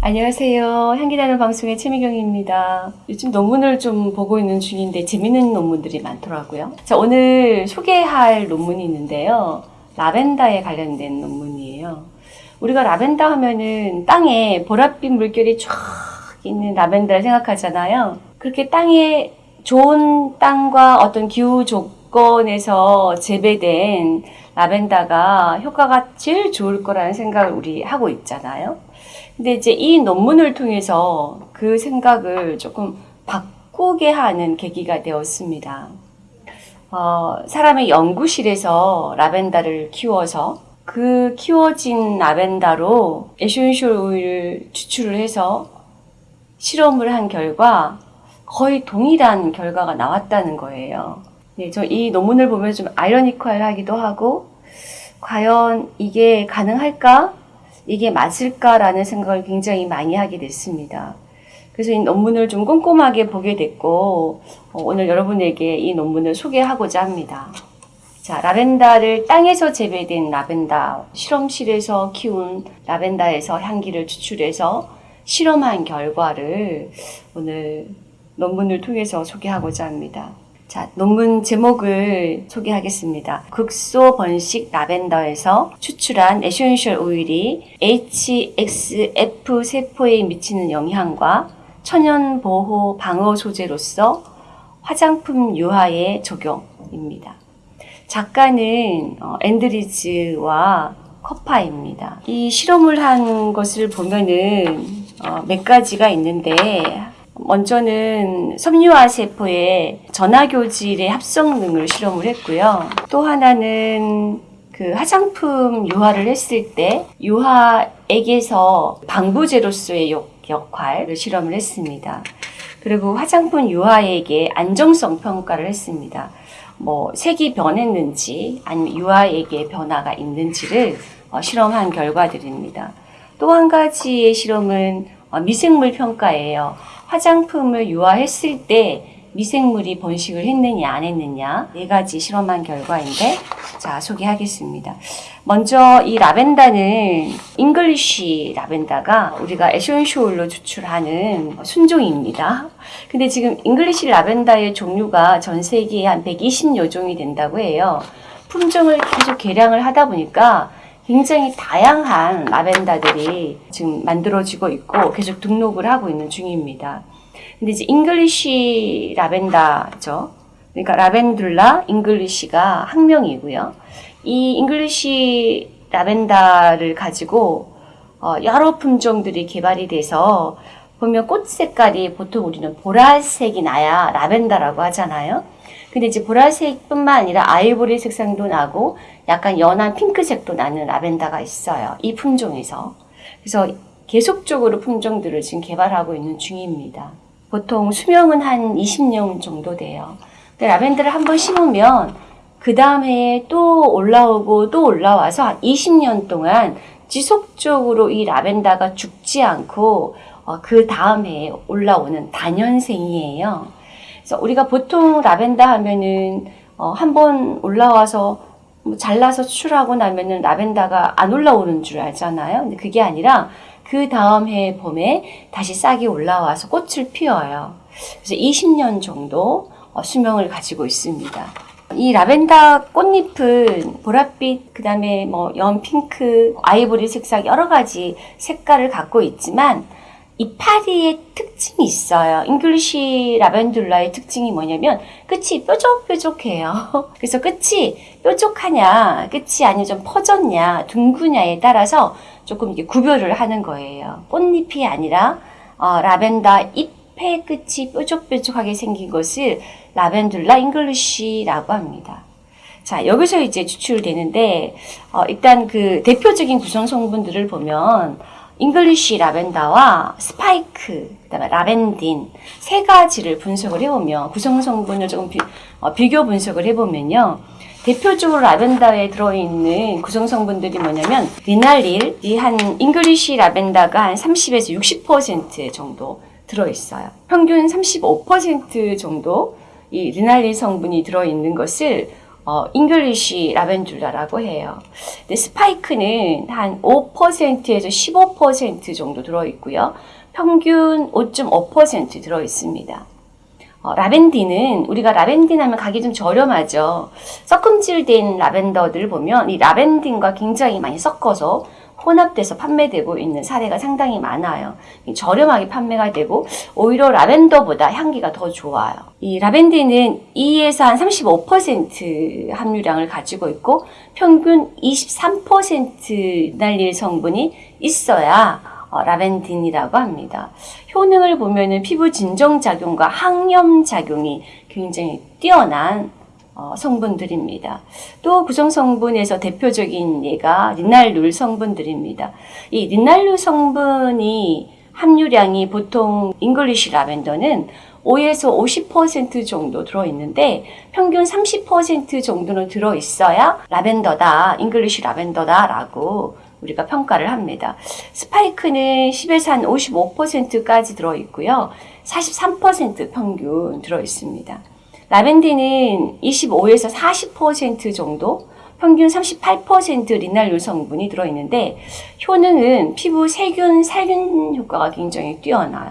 안녕하세요. 향기나는 방송의 최미경입니다. 요즘 논문을 좀 보고 있는 중인데 재밌는 논문들이 많더라고요. 자, 오늘 소개할 논문이 있는데요. 라벤더에 관련된 논문이에요. 우리가 라벤더 하면은 땅에 보랏빛 물결이 쫙 있는 라벤더를 생각하잖아요. 그렇게 땅에 좋은 땅과 어떤 기후 조건에서 재배된 라벤더가 효과가 제일 좋을 거라는 생각을 우리 하고 있잖아요. 근데 이제 이 논문을 통해서 그 생각을 조금 바꾸게 하는 계기가 되었습니다. 어, 사람의 연구실에서 라벤더를 키워서 그 키워진 라벤더로 essential oil을 추출을 해서 실험을 한 결과 거의 동일한 결과가 나왔다는 거예요. 네, 저 이 논문을 보면 좀 아이러니컬하기도 하고 과연 이게 가능할까? 이게 맞을까라는 생각을 굉장히 많이 하게 됐습니다. 그래서 이 논문을 좀 꼼꼼하게 보게 됐고 어, 오늘 여러분에게 이 논문을 소개하고자 합니다. 자, 라벤더를 땅에서 재배된 라벤더, 실험실에서 키운 라벤더에서 향기를 추출해서 실험한 결과를 오늘 논문을 통해서 소개하고자 합니다. 자, 논문 제목을 소개하겠습니다. 극소 번식 라벤더에서 추출한 에센셜 오일이 HXF 세포에 미치는 영향과 천연 보호 방어 소재로서 화장품 유화에 적용입니다. 작가는 어, 앤드리즈와 커파입니다. 이 실험을 한 것을 보면은 어, 몇 가지가 있는데 먼저는 섬유화 세포의 전화교질의 합성능을 실험을 했고요. 또 하나는 그 화장품 유화를 했을 때 유화액에서 방부제로서의 역- 역할을 실험을 했습니다. 그리고 화장품 유화액의 안정성 평가를 했습니다. 뭐 색이 변했는지 아니면 유화액의 변화가 있는지를 어, 실험한 결과들입니다. 또 한 가지의 실험은 어, 미생물 평가예요. 화장품을 유화했을 때 미생물이 번식을 했느냐 안 했느냐 네 가지 실험한 결과인데 자 소개하겠습니다. 먼저 이 라벤더는 English 라벤더가 우리가 essential oil로 추출하는 순종입니다. 근데 지금 English 라벤더의 종류가 전 세계에 한 120여 종이 된다고 해요. 품종을 계속 개량을 하다 보니까 굉장히 다양한 라벤더들이 지금 만들어지고 있고 계속 등록을 하고 있는 중입니다. 근데 이제 English 라벤더죠. 그러니까 Lavandula English가 학명이고요. 이 English 라벤더를 가지고 어, 여러 품종들이 개발이 돼서 보면 꽃 색깔이 보통 우리는 보라색이 나야 라벤더라고 하잖아요. 근데 이제 보라색뿐만 아니라 아이보리 색상도 나고 약간 연한 핑크색도 나는 라벤더가 있어요. 이 품종에서. 그래서 계속적으로 품종들을 지금 개발하고 있는 중입니다. 보통 수명은 한 20년 정도 돼요. 근데 라벤더를 한번 심으면 그 다음에 또 올라오고 또 올라와서 한 20년 동안 지속적으로 이 라벤더가 죽지 않고 어, 그 다음에 올라오는 단연생이에요. 그래서 우리가 보통 라벤더 하면은 어, 한번 올라와서 뭐 잘라서 추출하고 나면은 라벤더가 안 올라오는 줄 알잖아요. 근데 그게 아니라 그 다음 해 봄에 다시 싹이 올라와서 꽃을 피워요. 그래서 20년 정도 어, 수명을 가지고 있습니다. 이 라벤더 꽃잎은 보랏빛, 그 다음에 뭐 연핑크, 아이보리 색상 여러 가지 색깔을 갖고 있지만 이파리의 특징이 있어요. English Lavandula의 특징이 뭐냐면 끝이 뾰족뾰족해요. 그래서 끝이 뾰족하냐, 끝이 아니면 좀 퍼졌냐, 둥그냐에 따라서 조금 이게 구별을 하는 거예요. 꽃잎이 아니라 어, 라벤더 잎의 끝이 뾰족뾰족하게 생긴 것을 Lavandula English라고 합니다. 자, 여기서 이제 추출되는데, 어, 일단 그 대표적인 구성 성분들을 보면, English 라벤더와 스파이크, 그다음에 lavandin 세 가지를 분석을 해보면 구성 성분을 조금 비, 어, 비교 분석을 해보면요. 대표적으로 라벤더에 들어있는 구성 성분들이 뭐냐면 linalyl이 한 English 라벤더가 한 30에서 60% 정도 들어있어요. 평균 35% 정도 이 linalyl 성분이 들어있는 것을 어, English Lavandula라고 해요. 근데 스파이크는 한 5%에서 15% 정도 들어있고요. 평균 5.5% 들어있습니다. 어, 라벤디는 우리가 라벤딘 하면 가기 좀 저렴하죠. 섞음질된 라벤더들을 보면 이 라벤딘과 굉장히 많이 섞어서 혼합돼서 판매되고 있는 사례가 상당히 많아요. 저렴하게 판매가 되고 오히려 라벤더보다 향기가 더 좋아요. 이 라벤디는 2에서 한 35% 함유량을 가지고 있고 평균 23% linalyl 성분이 있어야 어, lavandin이라고 합니다. 효능을 보면 은 피부 진정 작용과 항염 작용이 굉장히 뛰어난 어, 성분들입니다. 또 구성 성분에서 대표적인 예가 linalool 성분들입니다. 이 linalool 성분이 함유량이 보통 English 라벤더는 5에서 50% 정도 들어있는데 평균 30% 정도는 들어있어야 라벤더다, English 라벤더다 라고 우리가 평가를 합니다. 스파이크는 10에서 한 55%까지 들어있고요. 43% 평균 들어있습니다. lavandin은 25에서 40% 정도, 평균 38% linalool 성분이 들어있는데 효능은 피부 세균, 살균 효과가 굉장히 뛰어나요.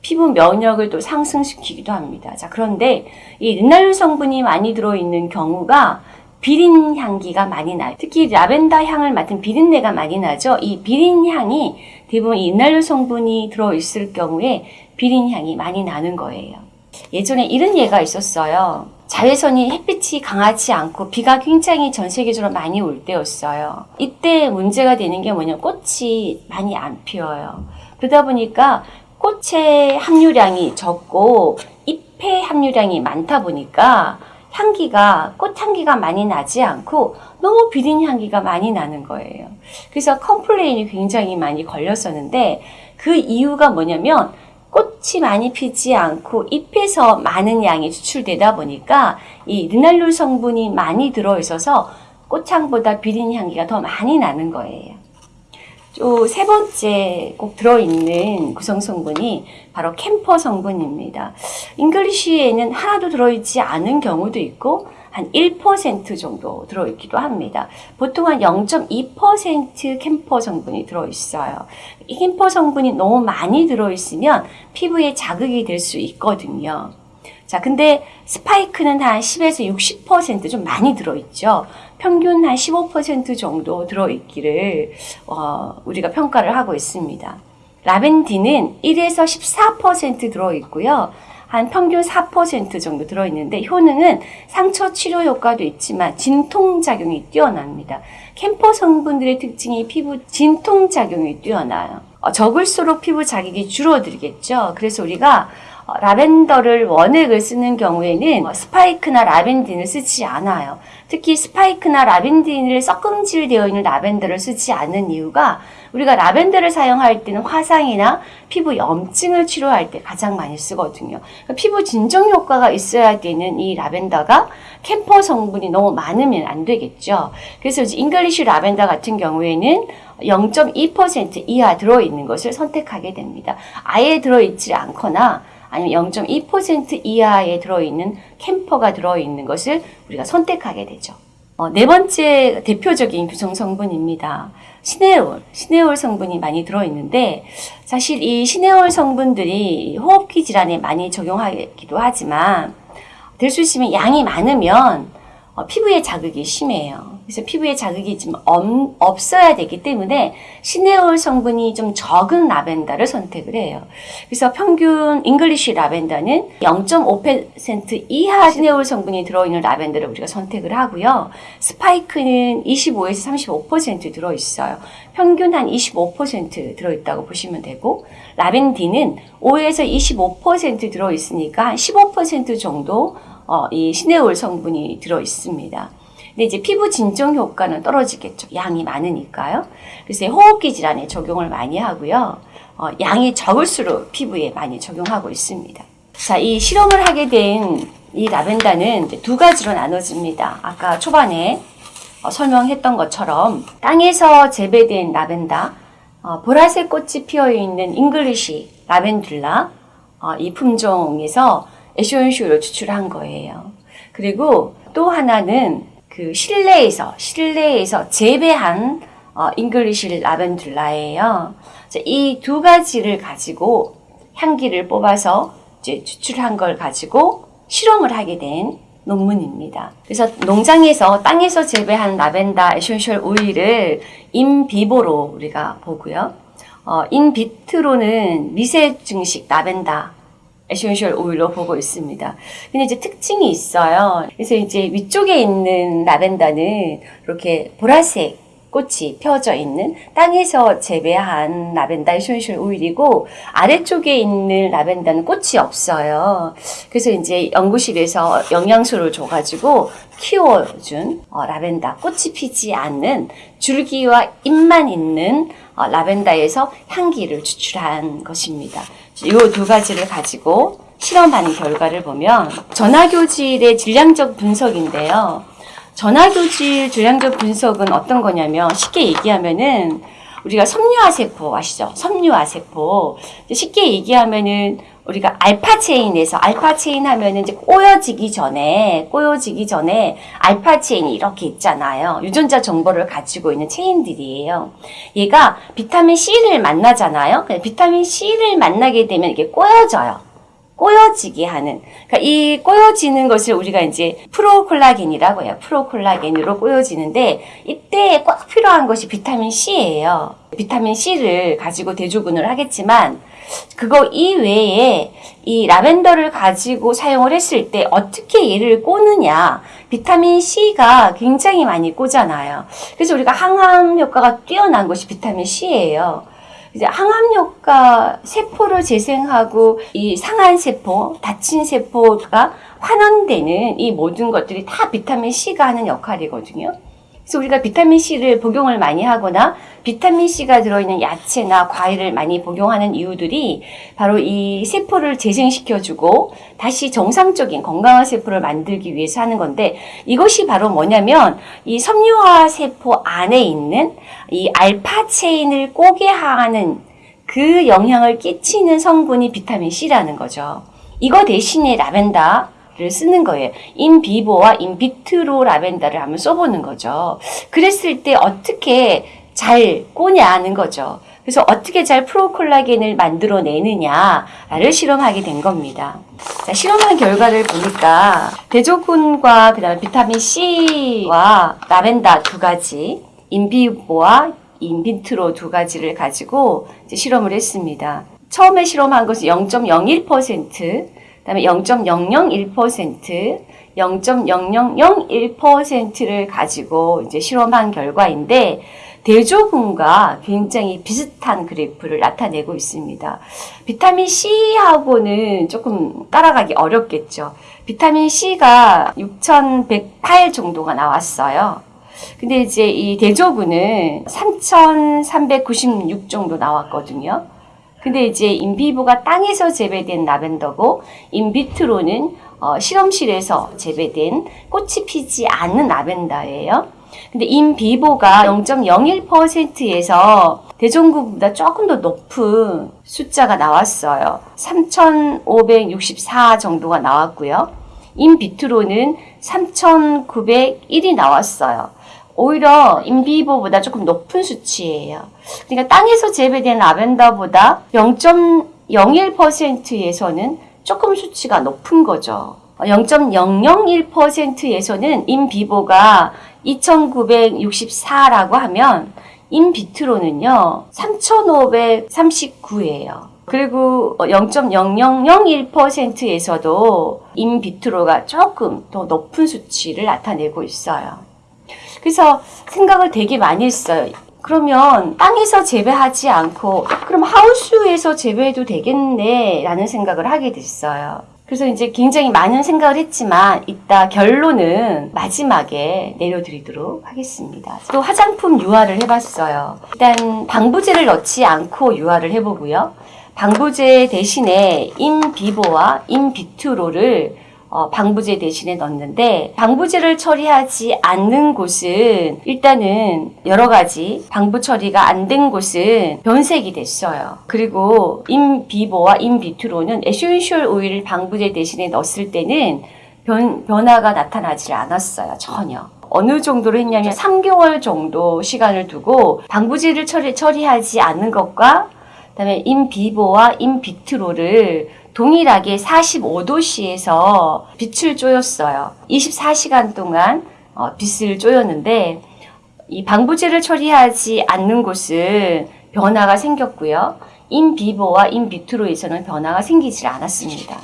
피부 면역을 또 상승시키기도 합니다. 자, 그런데 이 linalool 성분이 많이 들어있는 경우가 비린 향기가 많이 나요. 특히 라벤더 향을 맡은 비린내가 많이 나죠. 이 비린 향이 대부분 이 linalool 성분이 들어있을 경우에 비린 향이 많이 나는 거예요. 예전에 이런 예가 있었어요. 자외선이 햇빛이 강하지 않고 비가 굉장히 전 세계적으로 많이 올 때였어요. 이때 문제가 되는 게 뭐냐면 꽃이 많이 안 피어요. 그러다 보니까 꽃의 함유량이 적고 잎의 함유량이 많다 보니까 향기가 꽃 향기가 많이 나지 않고 너무 비린 향기가 많이 나는 거예요. 그래서 complain이 굉장히 많이 걸렸었는데 그 이유가 뭐냐면 꽃이 많이 피지 않고 잎에서 많은 양이 추출되다 보니까 이 linalool 성분이 많이 들어있어서 꽃향보다 비린 향기가 더 많이 나는 거예요. 또 세 번째 꼭 들어있는 구성 성분이 바로 캠퍼 성분입니다. English에는 하나도 들어있지 않은 경우도 있고 한 1% 정도 들어있기도 합니다. 보통 한 0.2% 캠퍼 성분이 들어있어요. 이 캠퍼 성분이 너무 많이 들어있으면 피부에 자극이 될 수 있거든요. 자, 근데 스파이크는 한 10에서 60%좀 많이 들어있죠. 평균 한 15% 정도 들어있기를 어, 우리가 평가를 하고 있습니다. 라벤디는 1에서 14% 들어있고요. 한 평균 4% 정도 들어있는데 효능은 상처 치료 효과도 있지만 진통작용이 뛰어납니다. 캠퍼 성분들의 특징이 피부 진통작용이 뛰어나요. 어, 적을수록 피부 자극이 줄어들겠죠. 그래서 우리가 어, 라벤더를 원액을 쓰는 경우에는 어, 스파이크나 라벤딘을 쓰지 않아요. 특히 스파이크나 lavandin을 섞음질되어 있는 라벤더를 쓰지 않는 이유가 우리가 라벤더를 사용할 때는 화상이나 피부 염증을 치료할 때 가장 많이 쓰거든요. 그러니까 피부 진정 효과가 있어야 되는 이 라벤더가 캠퍼 성분이 너무 많으면 안 되겠죠. 그래서 이제 English 라벤더 같은 경우에는 0.2% 이하 들어있는 것을 선택하게 됩니다. 아예 들어있지 않거나 아니면 0.2% 이하에 들어있는 캠퍼가 들어있는 것을 우리가 선택하게 되죠. 어, 네 번째 대표적인 구성 성분입니다. 시네올, 시네올 성분이 많이 들어있는데 사실 이 시네올 성분들이 호흡기 질환에 많이 적용하기도 하지만 될수 있으면 양이 많으면 어, 피부에 자극이 심해요. 그래서 피부에 자극이 좀 엄, 없어야 되기 때문에 시네올 성분이 좀 적은 라벤더를 선택을 해요. 그래서 평균 English 라벤더는 0.5% 이하 시네올 성분이 들어있는 라벤더를 우리가 선택을 하고요. 스파이크는 25에서 35% 들어있어요. 평균 한 25% 들어있다고 보시면 되고 라벤디는 5에서 25% 들어있으니까 한 15% 정도 어, 이 시네올 성분이 들어 있습니다. 근데 이제 피부 진정 효과는 떨어지겠죠. 양이 많으니까요. 그래서 호흡기 질환에 적용을 많이 하고요. 어, 양이 적을수록 피부에 많이 적용하고 있습니다. 자, 이 실험을 하게 된 이 라벤더는 두 가지로 나눠집니다. 아까 초반에 어, 설명했던 것처럼 땅에서 재배된 라벤더, 어, 보라색 꽃이 피어 있는 English Lavandula 어, 이 품종에서 essential oil을 추출한 거예요. 그리고 또 하나는 그 실내에서 실내에서 재배한 어, English Lavandula예요. 이 두 가지를 가지고 향기를 뽑아서 이제 추출한 걸 가지고 실험을 하게 된 논문입니다. 그래서 농장에서 땅에서 재배한 라벤더 essential oil을 in vivo로 우리가 보고요. 어, in vitro는 미세 증식 라벤더 essential oil로 보고 있습니다. 근데 이제 특징이 있어요. 그래서 이제 위쪽에 있는 라벤더는 이렇게 보라색 꽃이 펴져 있는 땅에서 재배한 라벤더 essential oil이고 아래쪽에 있는 라벤더는 꽃이 없어요. 그래서 이제 연구실에서 영양소를 줘가지고 키워준 어, 라벤더 꽃이 피지 않는 줄기와 잎만 있는 어, 라벤더에서 향기를 추출한 것입니다. 이 두 가지를 가지고 실험한 결과를 보면 전화교질의 질량적 분석인데요. 전화교질 질량적 분석은 어떤 거냐면 쉽게 얘기하면은 우리가 섬유화 세포 아시죠? 섬유화 세포 쉽게 얘기하면은 우리가 알파 체인에서 알파 체인 하면은 이제 꼬여지기 전에 꼬여지기 전에 알파 체인이 이렇게 있잖아요. 유전자 정보를 가지고 있는 체인들이에요. 얘가 비타민 C를 만나잖아요. 비타민 C를 만나게 되면 이게 꼬여져요. 꼬여지게 하는 그러니까 이 꼬여지는 것을 우리가 이제 procollagen이라고 해요. procollagen으로 꼬여지는데 이때 꼭 필요한 것이 비타민 C예요. 비타민 C를 가지고 대조군을 하겠지만 그거 이외에 이 라벤더를 가지고 사용을 했을 때 어떻게 얘를 꼬느냐 비타민 C가 굉장히 많이 꼬잖아요. 그래서 우리가 항암 효과가 뛰어난 것이 비타민 C예요. 이제 항암 효과 세포를 재생하고 이 상한 세포, 다친 세포가 환원되는 이 모든 것들이 다 비타민 C가 하는 역할이거든요. 그래서 우리가 비타민 C를 복용을 많이 하거나 비타민 C가 들어있는 야채나 과일을 많이 복용하는 이유들이 바로 이 세포를 재생시켜주고 다시 정상적인 건강한 세포를 만들기 위해서 하는 건데 이것이 바로 뭐냐면 이 섬유화 세포 안에 있는 이 알파 체인을 꼬게 하는 그 영향을 끼치는 성분이 비타민 C라는 거죠. 이거 대신에 라벤더 를 쓰는 거예요. 인비보와 인비트로 라벤더를 한번 써보는 거죠. 그랬을 때 어떻게 잘 꼬냐는 거죠. 그래서 어떻게 잘 프로콜라겐을 만들어내느냐를 실험하게 된 겁니다. 자, 실험한 결과를 보니까 대조군과 그다음에 비타민 C와 라벤더 두 가지, 인비보와 인비트로 두 가지를 가지고 실험을 했습니다. 처음에 실험한 것은 0.01%, 그 다음에 0.001%, 0.0001%를 가지고 이제 실험한 결과인데 대조군과 굉장히 비슷한 그래프를 나타내고 있습니다. 비타민 C하고는 조금 따라가기 어렵겠죠. 비타민 C가 6108 정도가 나왔어요. 근데 이제 이 대조군은 3396 정도 나왔거든요. 근데 이제 인비보가 땅에서 재배된 라벤더고 인비트로는 어, 실험실에서 재배된 꽃이 피지 않는 라벤더예요. 근데 인비보가 0.01%에서 대종구보다 조금 더 높은 숫자가 나왔어요. 3,564 정도가 나왔고요. 인비트로는 3,901이 나왔어요. 오히려 인비보보다 조금 높은 수치예요. 그러니까 땅에서 재배된 라벤더보다 0.01%에서는 조금 수치가 높은 거죠. 0.001%에서는 인비보가 2964라고 하면 인비트로는요 3539예요. 그리고 0.0001%에서도 인비트로가 조금 더 높은 수치를 나타내고 있어요. 그래서 생각을 되게 많이 했어요. 그러면 땅에서 재배하지 않고 그럼 하우스에서 재배해도 되겠네 라는 생각을 하게 됐어요. 그래서 이제 굉장히 많은 생각을 했지만 이따 결론은 마지막에 내려드리도록 하겠습니다. 또 화장품 유화를 해봤어요. 일단 방부제를 넣지 않고 유화를 해보고요. 방부제 대신에 인비보와 인비트로를 어, 방부제 대신에 넣는데 방부제를 처리하지 않는 곳은 일단은 여러 가지 방부 처리가 안 된 곳은 변색이 됐어요. 그리고 인비보와 인비트로는 에센셜 오일을 방부제 대신에 넣었을 때는 변, 변화가 나타나지 않았어요. 전혀. 어느 정도로 했냐면 3개월 정도 시간을 두고 방부제를 처리, 처리하지 않는 것과 그다음에 인비보와 인비트로를 동일하게 45도씨에서 빛을 쪼였어요. 24시간 동안 어, 빛을 쪼였는데 이 방부제를 처리하지 않는 곳은 변화가 생겼고요. 인비보와 인비트로에서는 변화가 생기지 않았습니다.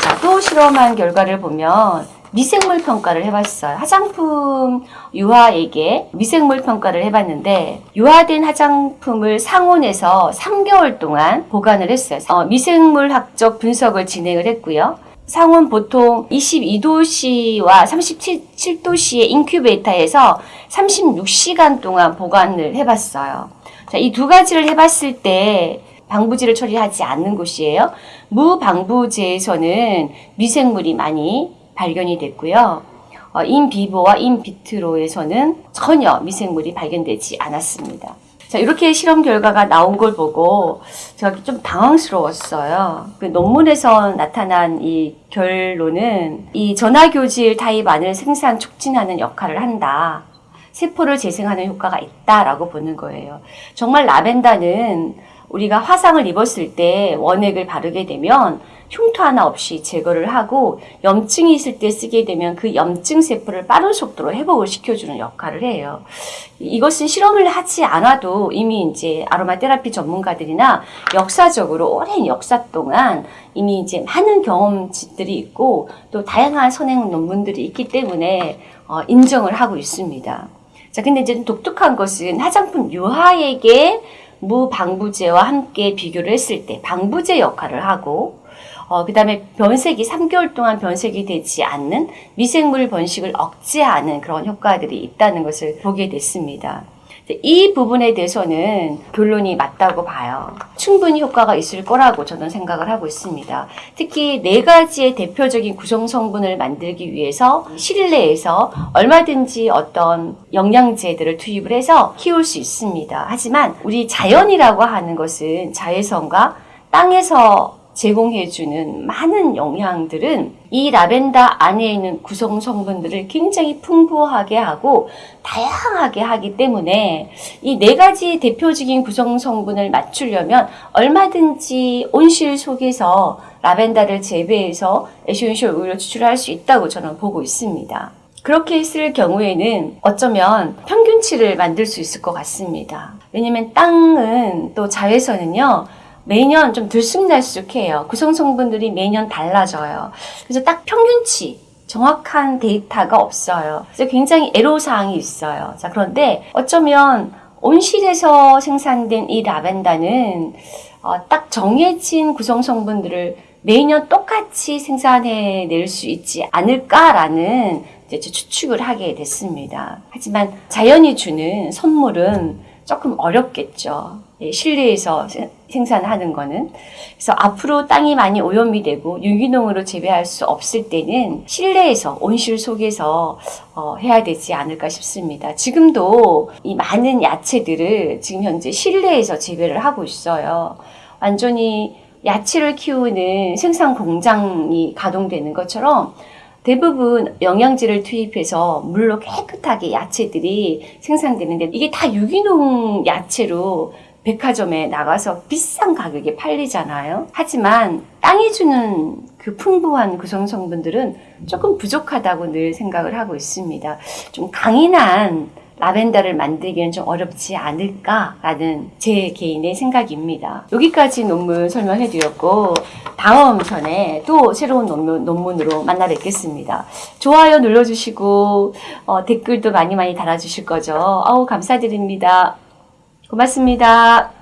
자, 또 실험한 결과를 보면 미생물 평가를 해봤어요. 화장품 유아에게 미생물 평가를 해봤는데 유화된 화장품을 상온에서 3개월 동안 보관을 했어요. 어, 미생물학적 분석을 진행을 했고요. 상온 보통 22도씨와 37도씨의 인큐베이터에서 36시간 동안 보관을 해봤어요. 자, 이두 가지를 해봤을 때 방부제를 처리하지 않는 곳이에요. 무방부제에서는 미생물이 많이 발견이 됐고요. 어, 인비보와 인비트로에서는 전혀 미생물이 발견되지 않았습니다. 자, 이렇게 실험 결과가 나온 걸 보고 제가 좀 당황스러웠어요. 그 논문에서 나타난 이 결론은 이 전화교질 타입 안을 생산 촉진하는 역할을 한다. 세포를 재생하는 효과가 있다라고 보는 거예요. 정말 라벤더는 우리가 화상을 입었을 때 원액을 바르게 되면 흉터 하나 없이 제거를 하고 염증이 있을 때 쓰게 되면 그 염증 세포를 빠른 속도로 회복을 시켜주는 역할을 해요. 이것은 실험을 하지 않아도 이미 이제 아로마 테라피 전문가들이나 역사적으로 오랜 역사 동안 이미 이제 많은 경험치들이 있고 또 다양한 선행 논문들이 있기 때문에 어, 인정을 하고 있습니다. 자, 근데 이제 독특한 것은 화장품 유화액의 무방부제와 함께 비교를 했을 때 방부제 역할을 하고 어, 그 다음에 변색이 3개월 동안 변색이 되지 않는 미생물 번식을 억제하는 그런 효과들이 있다는 것을 보게 됐습니다. 이 부분에 대해서는 결론이 맞다고 봐요. 충분히 효과가 있을 거라고 저는 생각을 하고 있습니다. 특히 네 가지의 대표적인 구성 성분을 만들기 위해서 실내에서 얼마든지 어떤 영양제들을 투입을 해서 키울 수 있습니다. 하지만 우리 자연이라고 하는 것은 자외선과 땅에서 제공해주는 많은 영양들은 이 라벤더 안에 있는 구성 성분들을 굉장히 풍부하게 하고 다양하게 하기 때문에 이 네 가지 대표적인 구성 성분을 맞추려면 얼마든지 온실 속에서 라벤더를 재배해서 essential oil을 추출할 수 있다고 저는 보고 있습니다. 그렇게 했을 경우에는 어쩌면 평균치를 만들 수 있을 것 같습니다. 왜냐면 땅은 또 자외선은요, 매년 좀 들쑥날쑥해요. 구성 성분들이 매년 달라져요. 그래서 딱 평균치, 정확한 데이터가 없어요. 그래서 굉장히 애로사항이 있어요. 자, 그런데 어쩌면 온실에서 생산된 이 라벤더는 어, 딱 정해진 구성 성분들을 매년 똑같이 생산해 낼 수 있지 않을까라는 추측을 하게 됐습니다. 하지만 자연이 주는 선물은 조금 어렵겠죠. 예, 실내에서 생산하는 거는. 그래서 앞으로 땅이 많이 오염이 되고 유기농으로 재배할 수 없을 때는 실내에서 온실 속에서 어, 해야 되지 않을까 싶습니다. 지금도 이 많은 야채들을 지금 현재 실내에서 재배를 하고 있어요. 완전히 야채를 키우는 생산 공장이 가동되는 것처럼 대부분 영양제를 투입해서 물로 깨끗하게 야채들이 생산되는데 이게 다 유기농 야채로 백화점에 나가서 비싼 가격에 팔리잖아요. 하지만 땅이 주는 그 풍부한 구성 성분들은 조금 부족하다고 늘 생각을 하고 있습니다. 좀 강인한 라벤더를 만들기는 좀 어렵지 않을까라는 제 개인의 생각입니다. 여기까지 논문 설명해 드렸고 다음 편에 또 새로운 논문, 논문으로 만나 뵙겠습니다. 좋아요 눌러주시고 어, 댓글도 많이 많이 달아주실 거죠. 아우 감사드립니다. 고맙습니다.